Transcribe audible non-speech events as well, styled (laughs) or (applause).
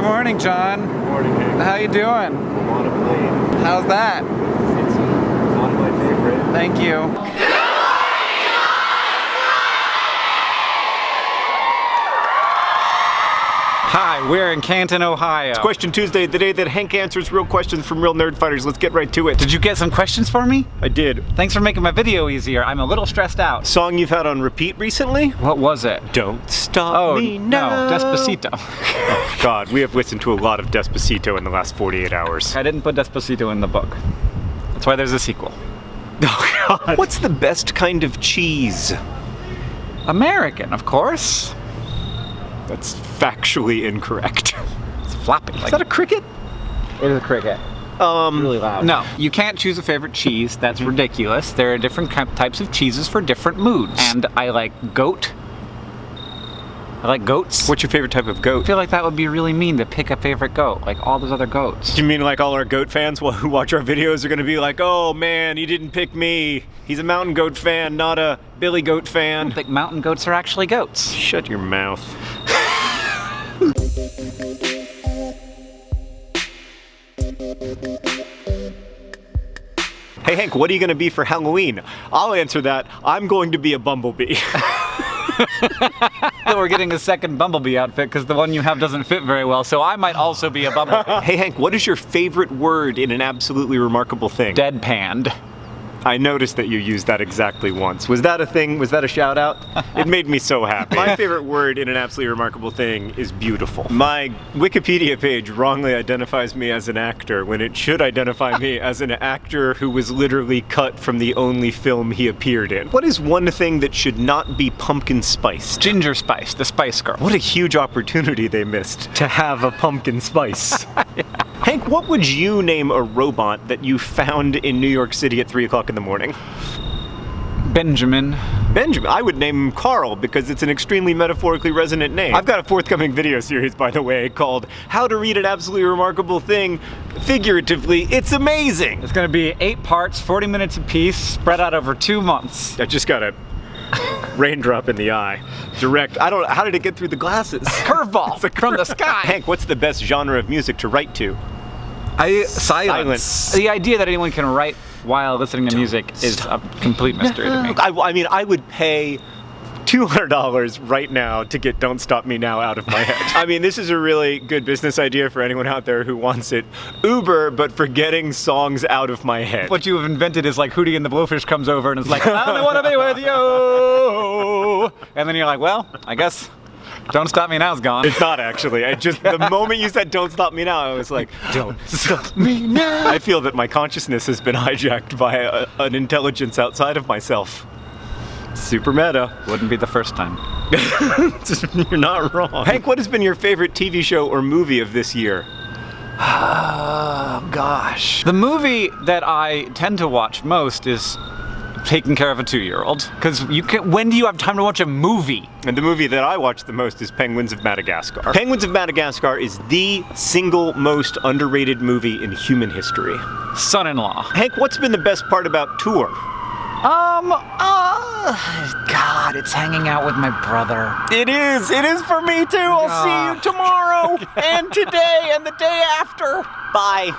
Good morning, John. Good morning, Hank. How you doing? I'm on a plane. How's that? It's uh, not my favorite. Thank you. Hi, we're in Canton, Ohio. Question Tuesday, the day that Hank answers real questions from real nerd fighters. Let's get right to it. Did you get some questions for me? I did. Thanks for making my video easier. I'm a little stressed out. Song you've had on repeat recently? What was it? Don't stop Oh, me no, now. Despacito. (laughs) Oh, God, we have listened to a lot of Despacito in the last 48 hours. I didn't put Despacito in the book. That's why there's a sequel. (laughs) Oh, God. What's the best kind of cheese? American, of course. That's factually incorrect. (laughs) It's flapping. Is that a cricket? It is a cricket. Um, Really loud. No, you can't choose a favorite cheese. That's ridiculous. There are different types of cheeses for different moods. And I like goat. I like goats. what's your favorite type of goat? I goat? feel like that would be really mean to pick a favorite goat, like all those other goats. Do you mean like all our goat fans who watch our videos are gonna be like, oh man, he didn't pick me. He's a mountain goat fan, not a Billy goat fan. I fan. think mountain goats are actually goats. Shut your mouth. Hey Hank, what are you gonna be for Halloween? I'll answer that. I'm going to be a bumblebee. (laughs) So we're getting a second bumblebee outfit because the one you have doesn't fit very well, so I might also be a bumblebee. hey Hank, what is your favorite word in an absolutely remarkable thing? Deadpanned. I noticed that you used that exactly once. Was that a thing? Was that a shout out? It made me so happy. My favorite word in an absolutely remarkable thing is beautiful. My Wikipedia page wrongly identifies me as an actor when it should identify me as an actor who was literally cut from the only film he appeared in. What is one thing that should not be pumpkin spiced? Ginger Spice, the Spice Girl. What a huge opportunity they missed to have a pumpkin spice. (laughs) Hank, what would you name a robot that you found in New York City at 3 o'clock in the morning? Benjamin. Benjamin. I would name him Carl because it's an extremely metaphorically resonant name. I've got a forthcoming video series, by the way, called How to Read an Absolutely Remarkable Thing Figuratively. It's amazing! It's gonna be eight parts, 40 minutes apiece, spread out over two months. I just got a raindrop in the eye. Direct. I don't How did it get through the glasses? (laughs) Curveball from the sky. Hank, what's the best genre of music to write to? I, silence. Silence. The idea that anyone can write while listening to music is a complete mystery to me. I, I mean, I would pay $200 right now to get Don't Stop Me Now out of my head. (laughs) I mean, this is a really good business idea for anyone out there who wants it. Uber, but for getting songs out of my head. What you have invented is like Hootie and the Blowfish comes over and is like, I only want to be with you. (laughs) And then you're like, well, I guess Don't Stop Me Now's gone. It's not actually. I just the (laughs) moment you said "Don't stop me now," I was like, "Don't stop me now." I feel that my consciousness has been hijacked by a, an intelligence outside of myself. Super meta. Wouldn't be the first time. (laughs) You're not wrong. Hank, what has been your favorite TV show or movie of this year? Oh, (sighs) gosh. The movie that I tend to watch most is Taking Care of a Two-Year-Old. Because you can, when do you have time to watch a movie? And the movie that I watch the most is Penguins of Madagascar. Penguins of Madagascar is the single most underrated movie in human history. Son-in-law. Hank, what's been the best part about tour? Um, uh, (sighs) God, it's hanging out with my brother. It is. It is for me too. I'll see you tomorrow (laughs) and today and the day after. Bye.